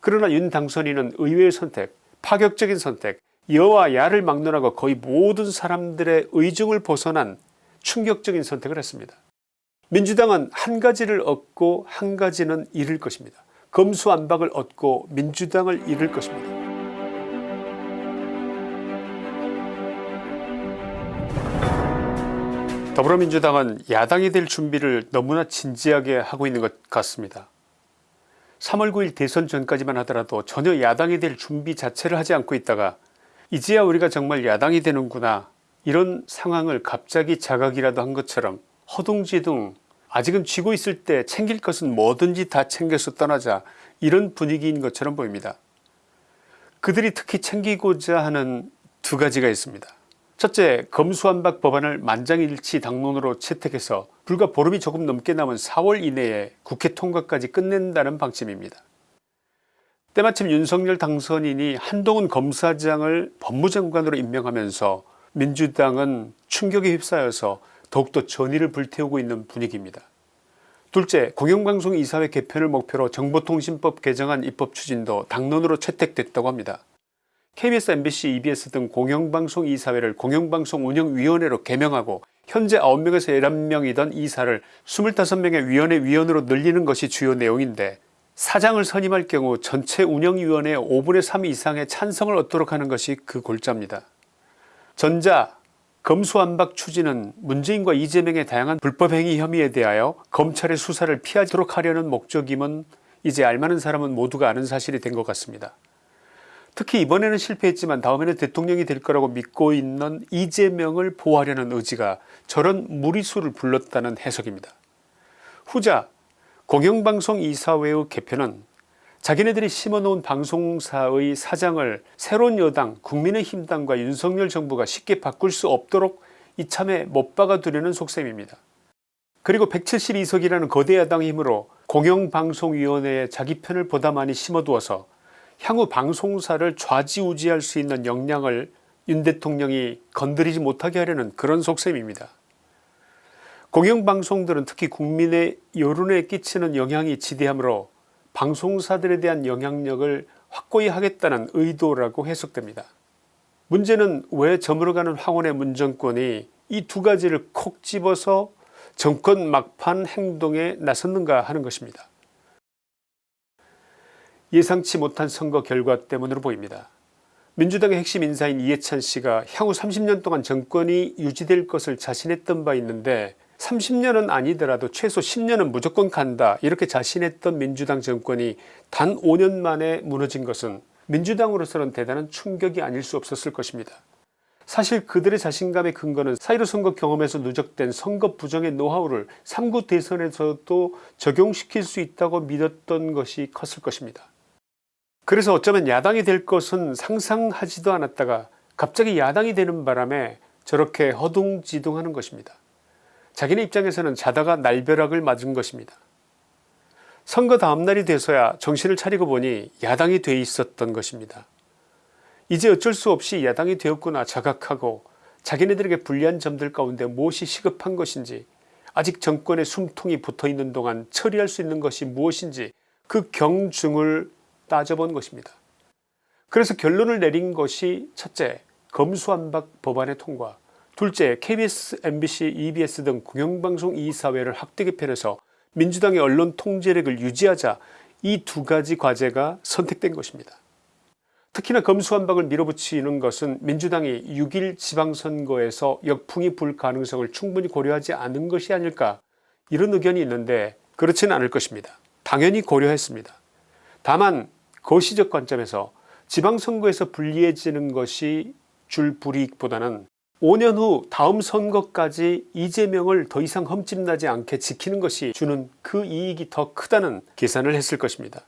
그러나 윤 당선인은 의외의 선택 파격적인 선택 여와 야를 막론하고 거의 모든 사람들의 의중을 벗어난 충격적인 선택을 했습니다. 민주당은 한 가지를 얻고 한 가지는 잃을 것입니다. 검수안박을 얻고 민주당을 잃을 것입니다. 더불어민주당은 야당이 될 준비를 너무나 진지하게 하고 있는 것 같습니다. 3월 9일 대선 전까지만 하더라도 전혀 야당이 될 준비 자체를 하지 않고 있다가 이제야 우리가 정말 야당이 되는구나 이런 상황을 갑자기 자각이라도 한 것처럼 허둥지둥 아직은 쥐고 있을 때 챙길 것은 뭐든지 다 챙겨서 떠나자 이런 분위기인 것처럼 보입니다. 그들이 특히 챙기고자 하는 두 가지가 있습니다. 첫째 검수완박 법안을 만장일치 당론으로 채택해서 불과 보름이 조금 넘게 남은 4월 이내에 국회 통과까지 끝낸다는 방침입니다. 때마침 윤석열 당선인이 한동훈 검사장을 법무장관으로 임명하면서 민주당은 충격에 휩싸여서 더욱더 전의를 불태우고 있는 분위기입니다. 둘째 공영방송 이사회 개편을 목표로 정보통신법 개정안 입법 추진도 당론으로 채택됐다고 합니다. KBS, MBC, EBS 등 공영방송 이사회를 공영방송운영위원회로 개명하고 현재 9명에서 11명이던 이사를 25명의 위원회 위원으로 늘리는 것이 주요 내용인데 사장을 선임할 경우 전체 운영위원회의 5분의 3 이상의 찬성을 얻도록 하는 것이 그 골자입니다. 전자 검수완박 추진은 문재인과 이재명의 다양한 불법행위 혐의에 대하여 검찰의 수사를 피하도록 하려는 목적임은 이제 알만한 사람은 모두가 아는 사실이 된 것 같습니다. 특히 이번에는 실패했지만 다음에는 대통령이 될 거라고 믿고 있는 이재명을 보호하려는 의지가 저런 무리수를 불렀다는 해석입니다. 후자 공영방송 이사회의 개편은 자기네들이 심어놓은 방송사의 사장을 새로운 여당 국민의힘당과 윤석열 정부가 쉽게 바꿀 수 없도록 이참에 못 박아두려는 속셈입니다. 그리고 172석이라는 거대 야당 힘으로 공영방송위원회에 자기 편을 보다 많이 심어두어서 향후 방송사를 좌지우지할 수 있는 역량을 윤 대통령이 건드리지 못하게 하려는 그런 속셈입니다. 공영방송들은 특히 국민의 여론에 끼치는 영향이 지대하므로 방송사들에 대한 영향력을 확고히 하겠다는 의도라고 해석됩니다. 문제는 왜 저물어가는 황혼의 문정권이 이 두 가지를 콕 집어서 정권 막판 행동에 나섰는가 하는 것입니다. 예상치 못한 선거 결과 때문으로 보입니다. 민주당의 핵심 인사인 이해찬 씨가 향후 30년 동안 정권이 유지될 것을 자신했던 바 있는데 30년은 아니더라도 최소 10년은 무조건 간다 이렇게 자신했던 민주당 정권이 단 5년 만에 무너진 것은 민주당으로서는 대단한 충격이 아닐 수 없었을 것입니다. 사실 그들의 자신감의 근거는 4.15 선거 경험에서 누적된 선거 부정의 노하우를 3구 대선에서도 적용시킬 수 있다고 믿었던 것이 컸을 것입니다. 그래서 어쩌면 야당이 될 것은 상상하지도 않았다가 갑자기 야당이 되는 바람에 저렇게 허둥지둥하는 것입니다. 자기네 입장에서는 자다가 날벼락을 맞은 것입니다. 선거 다음날이 돼서야 정신을 차리고 보니 야당이 돼 있었던 것입니다. 이제 어쩔 수 없이 야당이 되었구나 자각하고 자기네들에게 불리한 점들 가운데 무엇이 시급한 것인지 아직 정권의 숨통이 붙어있는 동안 처리할 수 있는 것이 무엇인지 그 경중을 따져본 것입니다. 그래서 결론을 내린 것이 첫째 검수안박 법안의 통과 둘째 KBS, MBC, EBS 등 공영방송 이사회를 확대 개편해서 민주당의 언론 통제력을 유지하자 이 두 가지 과제가 선택된 것입니다. 특히나 검수완박을 밀어붙이는 것은 민주당이 6일 지방선거에서 역풍이 불 가능성을 충분히 고려하지 않은 것이 아닐까 이런 의견이 있는데 그렇지는 않을 것입니다. 당연히 고려했습니다. 다만 거시적 관점에서 지방선거에서 불리해지는 것이 줄 불이익보다는 5년 후 다음 선거까지 이재명을 더 이상 흠집나지 않게 지키는 것이 주는 그 이익이 더 크다는 계산을 했을 것입니다.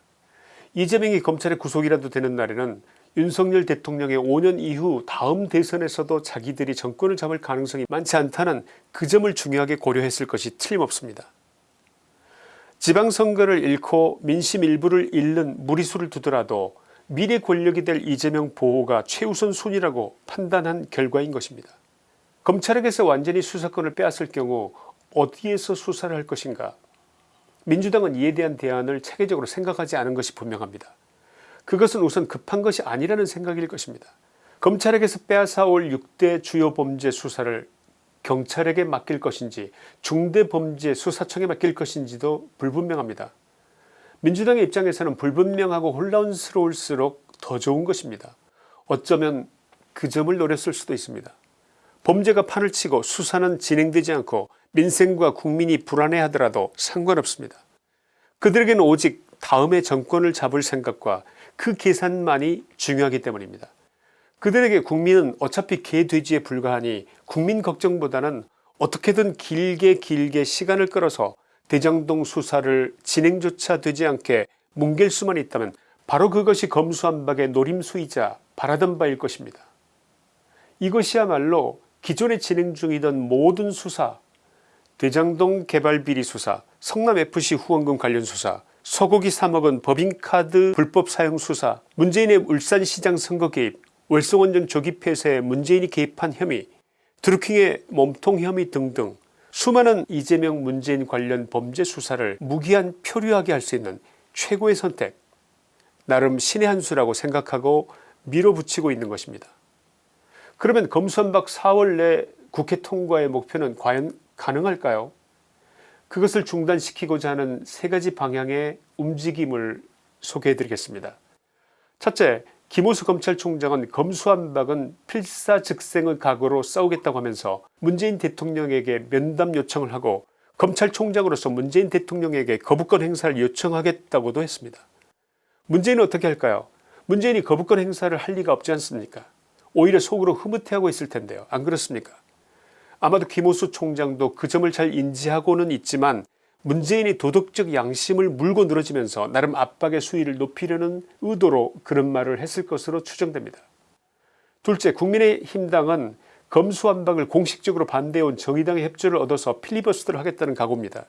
이재명이 검찰의 구속이라도 되는 날에는 윤석열 대통령의 5년 이후 다음 대선에서도 자기들이 정권을 잡을 가능성이 많지 않다는 그 점을 중요하게 고려했을 것이 틀림없습니다. 지방선거를 잃고 민심 일부를 잃는 무리수를 두더라도 미래 권력이 될 이재명 보호가 최우선 순위라고 판단한 결과인 것입니다. 검찰에게서 완전히 수사권을 빼앗을 경우 어디에서 수사를 할 것인가 민주당은 이에 대한 대안을 체계적으로 생각하지 않은 것이 분명합니다. 그것은 우선 급한 것이 아니라는 생각일 것입니다. 검찰에게서 빼앗아올 6대 주요 범죄 수사를 경찰에게 맡길 것인지 중대범죄 수사청에 맡길 것인지도 불분명합니다. 민주당의 입장에서는 불분명하고 혼란스러울수록 더 좋은 것입니다. 어쩌면 그 점을 노렸을 수도 있습니다. 범죄가 판을 치고 수사는 진행되지 않고 민생과 국민이 불안해하더라도 상관없습니다. 그들에게는 오직 다음에 정권을 잡을 생각과 그 계산만이 중요하기 때문입니다. 그들에게 국민은 어차피 개돼지에 불과하니 국민 걱정보다는 어떻게든 길게 길게 시간을 끌어서 대장동 수사를 진행조차 되지 않게 뭉갤 수만 있다면 바로 그것이 검수한박의 노림수이자 바라던 바일 것입니다. 이것이야말로 기존에 진행 중이던 모든 수사 대장동 개발비리 수사 성남FC 후원금 관련 수사 소고기 3억원 법인카드 불법 사용 수사 문재인의 울산시장 선거 개입 월성원전 조기 폐쇄에 문재인이 개입한 혐의 드루킹의 몸통 혐의 등등 수많은 이재명 문재인 관련 범죄 수사를 무기한 표류하게 할 수 있는 최고의 선택 나름 신의 한 수라고 생각하고 밀어붙이고 있는 것입니다. 그러면 검수한박 4월 내 국회 통과의 목표는 과연 가능할까요 그것을 중단시키고자 하는 세 가지 방향의 움직임을 소개해 드리겠습니다. 첫째 김호수 검찰총장은 검수한박은 필사즉생의 각오로 싸우겠다고 하면서 문재인 대통령에게 면담 요청을 하고 검찰총장으로서 문재인 대통령에게 거부권 행사를 요청하겠다고도 했습니다. 문재인은 어떻게 할까요? 문재인이 거부권 행사를 할 리가 없지 않습니까? 오히려 속으로 흐뭇해하고 있을 텐데요. 안 그렇습니까? 아마도 김호수 총장도 그 점을 잘 인지하고는 있지만 문재인이 도덕적 양심을 물고 늘어지면서 나름 압박의 수위를 높이려는 의도로 그런 말을 했을 것으로 추정됩니다. 둘째 국민의힘당은 검수완박을 공식적으로 반대해온 정의당의 협조를 얻어서 필리버스터를 하겠다는 각오입니다.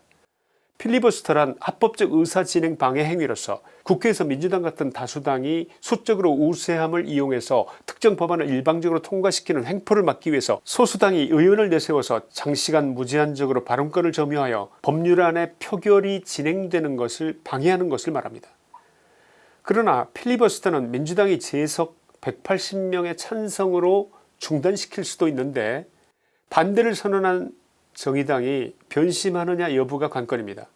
필리버스터란 합법적 의사진행 방해 행위로서 국회에서 민주당 같은 다수당이 수적으로 우세함을 이용해서 특정 법안을 일방적으로 통과시키는 횡포를 막기 위해서 소수당이 의원을 내세워서 장시간 무제한적으로 발언권을 점유하여 법률안의 표결이 진행되는 것을 방해하는 것을 말합니다. 그러나 필리버스터는 민주당이 재석 180명의 찬성으로 중단시킬 수도 있는데 반대를 선언한 정의당이 변심하느냐 여부가 관건입니다.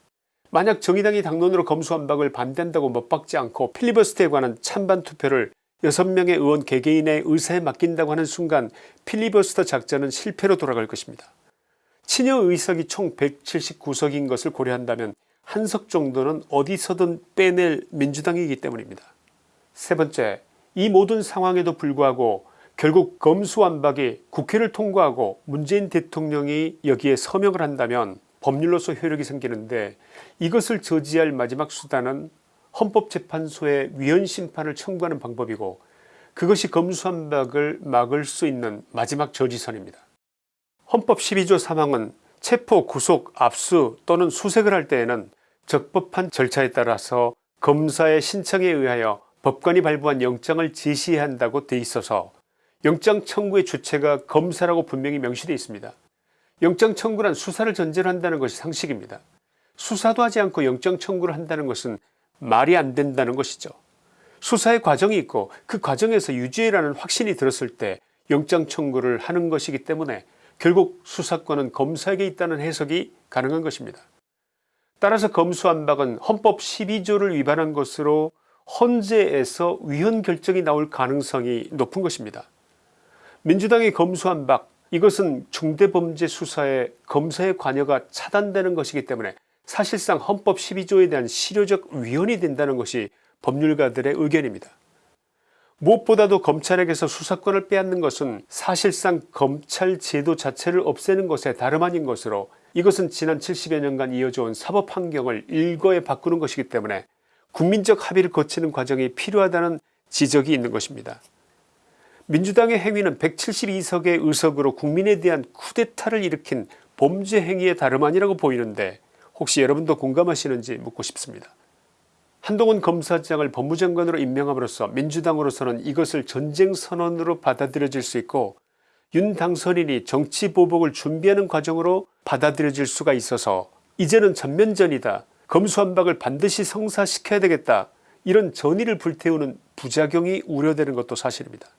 만약 정의당이 당론으로 검수완박을 반대한다고 못박지 않고 필리버스터에 관한 찬반 투표를 6명의 의원 개개인의 의사에 맡긴다고 하는 순간 필리버스터 작전은 실패로 돌아갈 것입니다. 친여 의석이 총 179석인 것을 고려한다면 한 석 정도는 어디서든 빼낼 민주당이기 때문입니다. 세 번째 이 모든 상황에도 불구하고 결국 검수완박이 국회를 통과하고 문재인 대통령이 여기에 서명을 한다면 법률로서 효력이 생기는데 이것을 저지할 마지막 수단은 헌법재판소에 위헌심판을 청구하는 방법이고 그것이 검수완박을 막을 수 있는 마지막 저지선입니다. 헌법 12조 3항은 체포 구속 압수 또는 수색을 할 때에는 적법한 절차에 따라서 검사의 신청에 의하여 법관이 발부한 영장을 제시해야 한다고 돼 있어서 영장 청구의 주체가 검사라고 분명히 명시되어 있습니다. 영장 청구란 수사를 전제로 한다는 것이 상식입니다. 수사도 하지 않고 영장 청구를 한다는 것은 말이 안 된다는 것이죠. 수사의 과정이 있고 그 과정에서 유죄라는 확신이 들었을 때 영장 청구를 하는 것이기 때문에 결국 수사권은 검사에게 있다는 해석이 가능한 것입니다. 따라서 검수완박은 헌법 12조를 위반한 것으로 헌재에서 위헌 결정이 나올 가능성이 높은 것입니다. 민주당이 검수한 박 이것은 중대범죄 수사에 검사의 관여가 차단되는 것이기 때문에 사실상 헌법 12조에 대한 실효적 위헌이 된다는 것이 법률가들의 의견입니다. 무엇보다도 검찰에게서 수사권을 빼앗는 것은 사실상 검찰 제도 자체를 없애는 것에 다름 아닌 것으로 이것은 지난 70여 년간 이어져온 사법 환경을 일거에 바꾸는 것이기 때문에 국민적 합의를 거치는 과정이 필요하다는 지적이 있는 것입니다. 민주당의 행위는 172석의 의석으로 국민에 대한 쿠데타를 일으킨 범죄 행위의 다름 아니라고 보이는데 혹시 여러분도 공감하시는지 묻고 싶습니다. 한동훈 검사장을 법무장관으로 임명함으로써 민주당으로서는 이것을 전쟁선언으로 받아들여질 수 있고 윤 당선인이 정치보복을 준비하는 과정으로 받아들여질 수가 있어서 이제는 전면전이다 검수한박을 반드시 성사시켜야 되겠다 이런 전의를 불태우는 부작용이 우려되는 것도 사실입니다.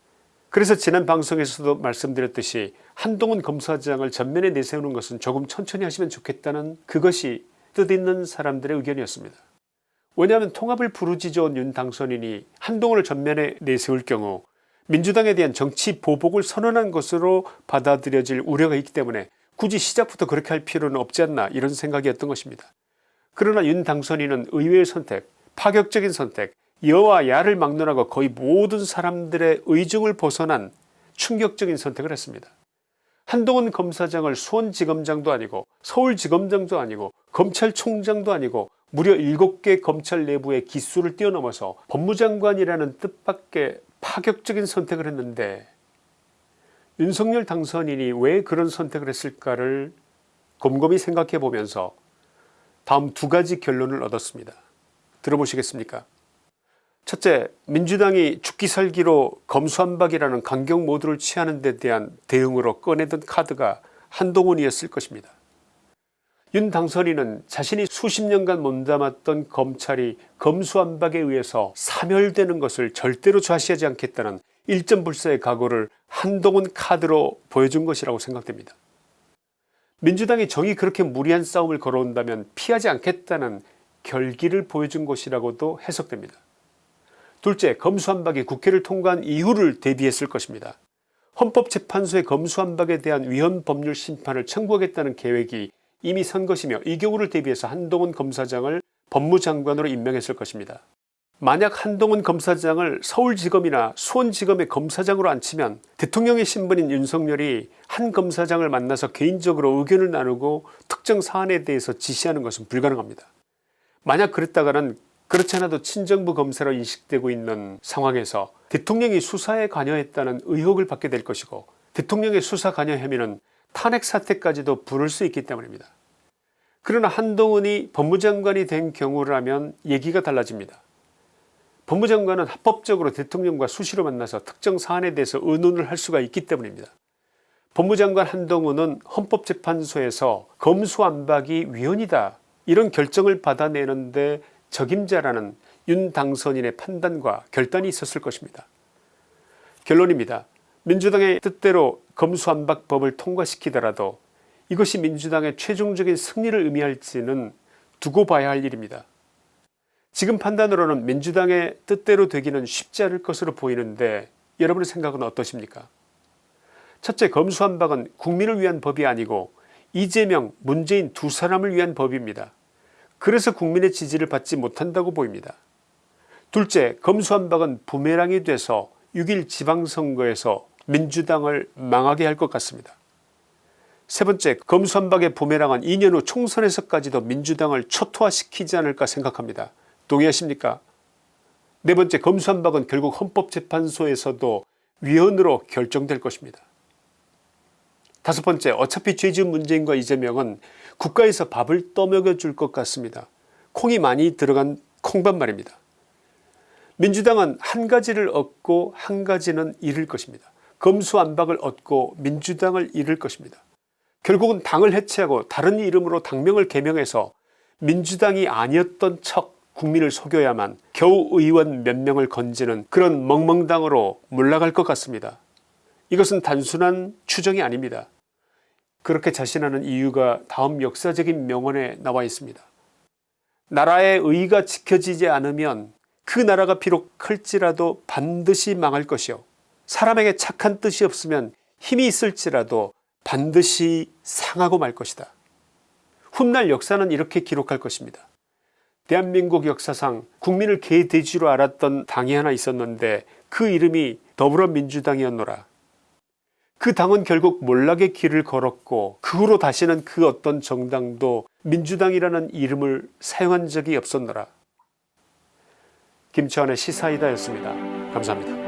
그래서 지난 방송에서도 말씀드렸듯이 한동훈 검사장을 전면에 내세우는 것은 조금 천천히 하시면 좋겠다는 그것이 뜻있는 사람들의 의견이었습니다. 왜냐하면 통합을 부르짖어온 윤 당선인이 한동훈을 전면에 내세울 경우 민주당에 대한 정치 보복을 선언한 것으로 받아들여질 우려가 있기 때문에 굳이 시작부터 그렇게 할 필요는 없지 않나 이런 생각이었던 것입니다. 그러나 윤 당선인은 의외의 선택 파격적인 선택 여와 야를 막론하고 거의 모든 사람들의 의중을 벗어난 충격적인 선택을 했습니다. 한동훈 검사장을 수원지검장도 아니고 서울지검장도 아니고 검찰총장도 아니고 무려 7개 검찰 내부의 기수를 뛰어넘어서 법무장관이라는 뜻밖의 파격적인 선택을 했는데 윤석열 당선인이 왜 그런 선택을 했을까를 곰곰이 생각해 보면서 다음 두 가지 결론을 얻었습니다. 들어보시겠습니까 첫째 민주당이 죽기 살기로 검수한박이라는 강경 모드를 취하는 데 대한 대응으로 꺼내던 카드가 한동훈이었을 것입니다. 윤 당선인은 자신이 수십 년간 몸담았던 검찰이 검수한박에 의해서 사멸되는 것을 절대로 좌시하지 않겠다는 일점불사의 각오를 한동훈 카드로 보여준 것이라고 생각됩니다. 민주당이 정이 그렇게 무리한 싸움을 걸어온다면 피하지 않겠다는 결기를 보여준 것이라고도 해석됩니다. 둘째 검수한박이 국회를 통과한 이후를 대비했을 것입니다. 헌법재판소의 검수한박에 대한 위헌법률 심판을 청구하겠다는 계획이 이미 선 것이며 이 경우를 대비해서 한동훈 검사장을 법무장관으로 임명했을 것입니다. 만약 한동훈 검사장을 서울지검이나 수원지검의 검사장으로 앉히면 대통령의 신분인 윤석열이 한 검사장을 만나서 개인적으로 의견을 나누고 특정 사안에 대해서 지시하는 것은 불가능합니다. 만약 그랬다가는 그렇지 않아도 친정부 검사로 인식되고 있는 상황에서 대통령이 수사에 관여했다는 의혹을 받게 될 것이고 대통령의 수사 관여 혐의는 탄핵 사태까지도 부를 수 있기 때문입니다. 그러나 한동훈이 법무장관이 된 경우라면 얘기가 달라집니다. 법무장관은 합법적으로 대통령과 수시로 만나서 특정 사안에 대해서 의논을 할 수가 있기 때문입니다. 법무장관 한동훈은 헌법재판소에서 검수안박이 위헌이다 이런 결정을 받아내는데 적임자라는 윤 당선인의 판단과 결단이 있었을 것입니다. 결론입니다. 민주당의 뜻대로 검수안박법을 통과시키더라도 이것이 민주당의 최종적인 승리를 의미할지는 두고 봐야 할 일입니다. 지금 판단으로는 민주당의 뜻대로 되기는 쉽지 않을 것으로 보이는데 여러분의 생각은 어떠십니까 첫째 검수한박은 국민을 위한 법이 아니고 이재명 문재인 두 사람을 위한 법입니다. 그래서 국민의 지지를 받지 못한다고 보입니다. 둘째 검수한박은 부메랑이 돼서 6일 지방선거에서 민주당을 망하게 할 것 같습니다. 세 번째 검수한박의 부메랑은 2년 후 총선에서까지도 민주당을 초토화시키지 않을까 생각합니다. 동의하십니까 네 번째 검수한박은 결국 헌법재판소에서도 위헌으로 결정될 것입니다. 다섯 번째 어차피 죄지은 문재인과 이재명은 국가에서 밥을 떠먹여 줄 것 같습니다. 콩이 많이 들어간 콩밥 말입니다. 민주당은 한 가지를 얻고 한 가지는 잃을 것입니다. 검수안박을 얻고 민주당을 잃을 것입니다. 결국은 당을 해체하고 다른 이름으로 당명을 개명해서 민주당이 아니었던 척 국민을 속여야만 겨우 의원 몇 명을 건지는 그런 멍멍당으로 물러갈 것 같습니다. 이것은 단순한 추정이 아닙니다. 그렇게 자신하는 이유가 다음 역사적인 명언에 나와 있습니다. 나라의 의가 지켜지지 않으면 그 나라가 비록 클지라도 반드시 망할 것이요 사람에게 착한 뜻이 없으면 힘이 있을지라도 반드시 상하고 말 것이다. 훗날 역사는 이렇게 기록할 것입니다. 대한민국 역사상 국민을 개돼지로 알았던 당이 하나 있었는데 그 이름이 더불어민주당이었노라. 그 당은 결국 몰락의 길을 걸었고 그 후로 다시는 그 어떤 정당도 민주당이라는 이름을 사용한 적이 없었노라. 김치환의 시사이다였습니다. 감사합니다.